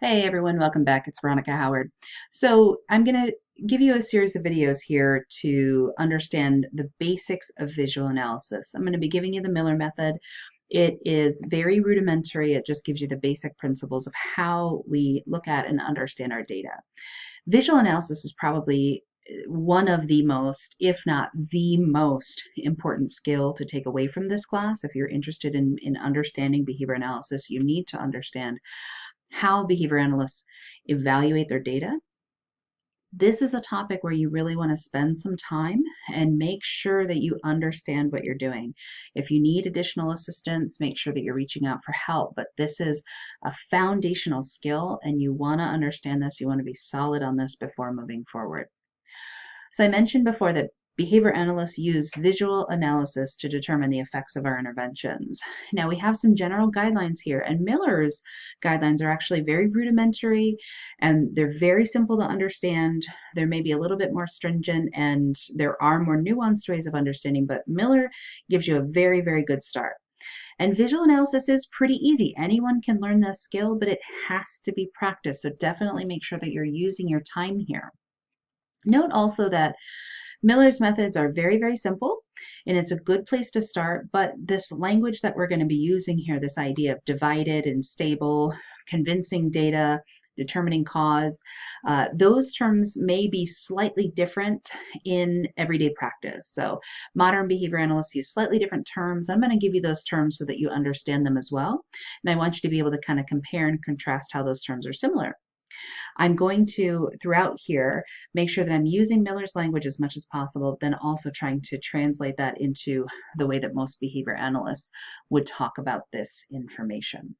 Hey everyone, welcome back. It's Veronica Howard. So I'm going to give you a series of videos here to understand the basics of visual analysis. I'm going to be giving you the Miller method. It is very rudimentary. It just gives you the basic principles of how we look at and understand our data. Visual analysis is probably eh, one of the most, if not the most important skill to take away from this class. If you're interested in, in understanding behavior analysis, you need to understand how behavior analysts evaluate their data. This is a topic where you really want to spend some time and make sure that you understand what you're doing. If you need additional assistance, make sure that you're reaching out for help. But this is a foundational skill and you want to understand this. You want to be solid on this before moving forward. So I mentioned before that Behavior analysts use visual analysis to determine the effects of our interventions. Now we have some general guidelines here and Miller's guidelines are actually very rudimentary and they're very simple to understand. There may be a little bit more stringent and there are more nuanced ways of understanding, but Miller gives you a very, very good start. And visual analysis is pretty easy. Anyone can learn this skill, but it has to be practiced. So definitely make sure that you're using your time here. Note also that Miller's methods are very, very simple and it's a good place to start, but this language that we're going to be using here, this idea of divided and stable, convincing data, determining cause, uh, those terms may be slightly different in everyday practice. So modern behavior analysts use slightly different terms. I'm going to give you those terms so that you understand them as well. And I want you to be able to kind of compare and contrast how those terms are similar. I'm going to, throughout here, make sure that I'm using Miller's language as much as possible, then also trying to translate that into the way that most behavior analysts would talk about this information.